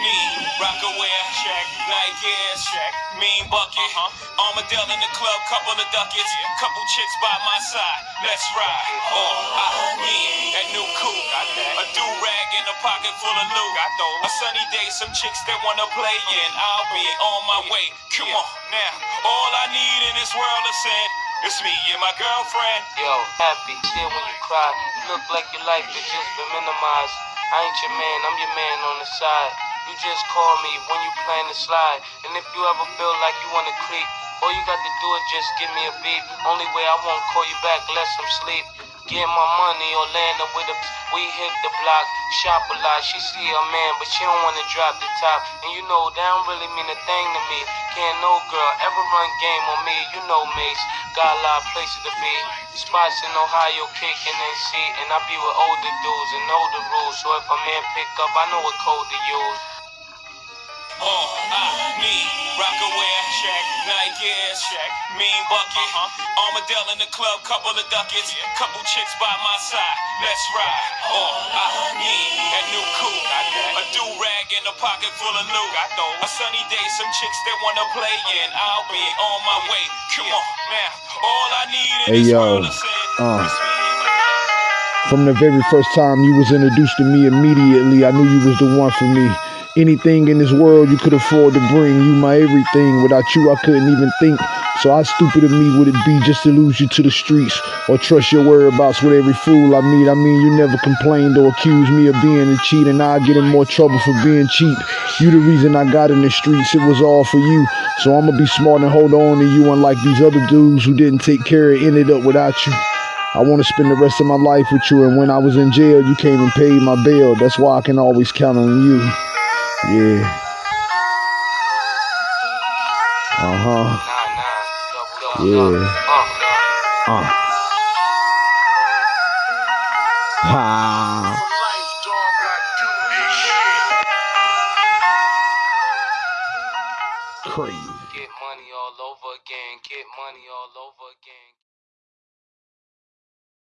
need Rocawear, check, Nike Air, check, mean bucket, uh-huh. Armadale in the club, couple of ducats, couple chicks by my side, let's ride. Oh, I need that new coupe, a do rag in a pocket full of loot. A sunny day, some chicks that wanna play in. I'll be on my way. Come on now, all I need in this world is sin. It's me and my girlfriend. Yo, happy, still when you cry. You look like your life has just been minimized. I ain't your man, I'm your man on the side. You just call me when you plan to slide. And if you ever feel like you wanna creep, all you got to do is just give me a beat. Only way I won't call you back less I'm sleep. Get my money or land up with a. We hit the block, shop a lot. She see a man, but she don't wanna drop the top. And you know that don't really mean a thing to me. Can't no girl ever run game on me. You know Mace, got a lot of places to be. Spots in Ohio, kicking and see. And I be with older dudes and know the rules. So if a man pick up, I know what code to use. Oh, I need Rocawear, check, Nike Air, check, mean bucket, uh-huh. Armadale in the club, couple of ducats, couple chicks by my side, let's ride. Oh, I need that new coupe, a do rag in a pocket full of loot. A sunny day, some chicks that wanna play in. I'll be on my way. Come on now, all I need in Hey, this yo, is sin. uh. It's me and my girlfriend. From the very first time you was introduced to me immediately, I knew you was the one for me. Anything in this world you could afford to bring, you my everything. Without you, I couldn't even think. So how stupid of me would it be just to lose you to the streets or trust your whereabouts with every fool I meet? I mean, you never complained or accused me of being a cheat, and I get in more trouble for being cheap. You the reason I got in the streets, it was all for you. So I'ma be smart and hold on to you, unlike these other dudes who didn't take care and ended up without you. I want to spend the rest of my life with you, and when I was in jail, you came and paid my bail. That's why I can always count on you. Yeah. Uh huh. Yeah. Uh. Ha. Crazy. Get money all over again, get money all over again.